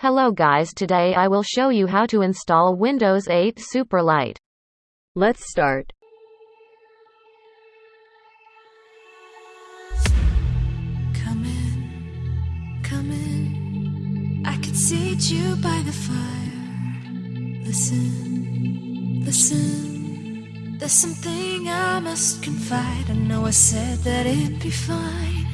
Hello guys today I will show you how to install Windows 8 Superlight. Let's start. Come in, come in. I can seat you by the fire. Listen, listen. There's something I must confide. I know I said that it'd be fine.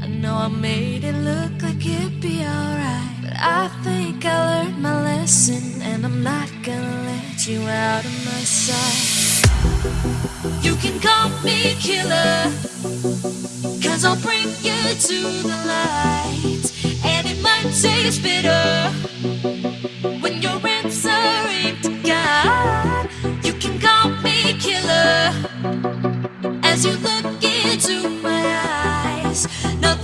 I know I made it look like it'd be alright. But I think I learned my lesson, and I'm not gonna let you out of my sight. You can call me killer. Cause I'll bring you to the light And it might taste bitter When you're answering to God You can call me killer As you look into my eyes Nothing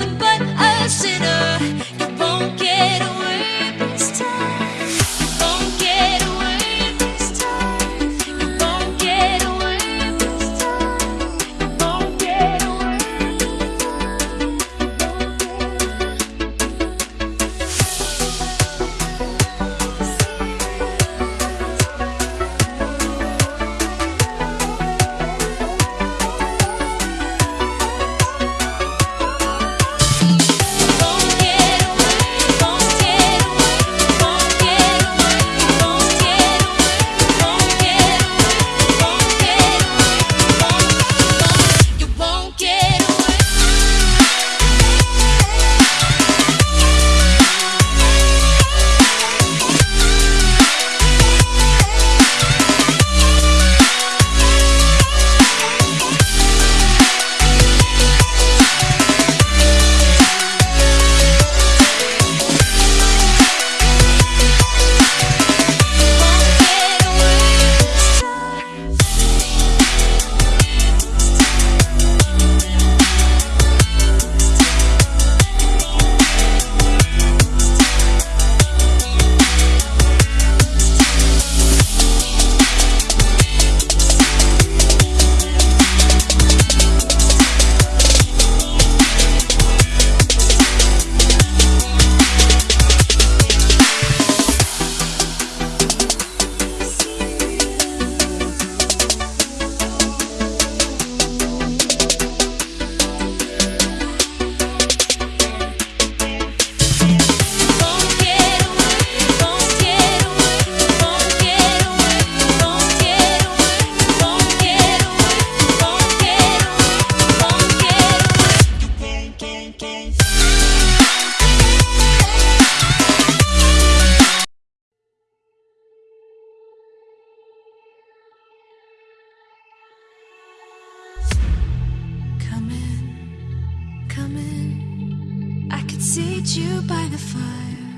seat you by the fire.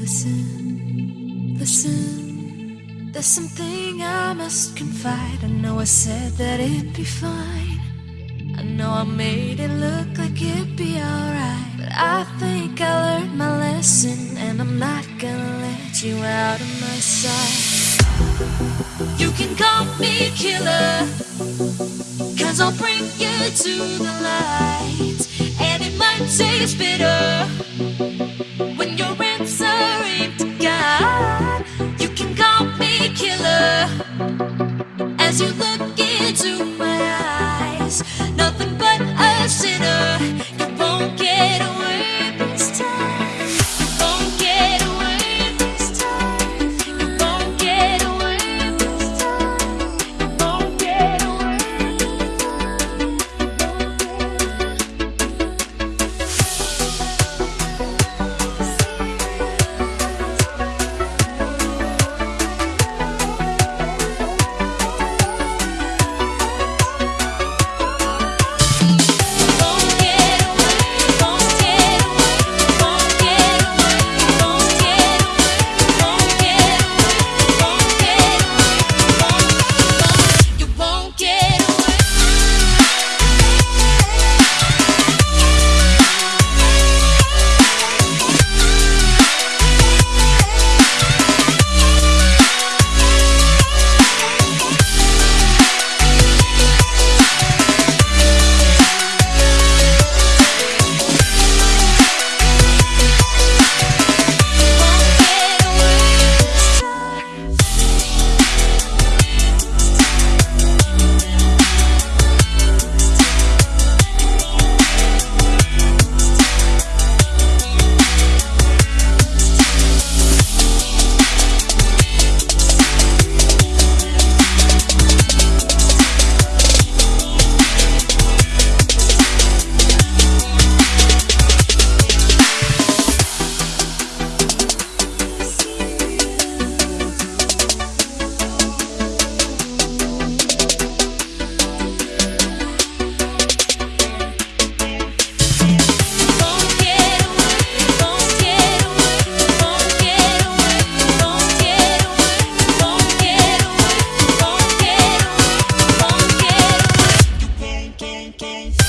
Listen, listen. There's something I must confide. I know I said that it'd be fine. I know I made it look like it'd be alright. But I think I learned my lesson, and I'm not gonna let you out of my sight. You can call me killer. Cause I'll bring you to the light And it might taste bitter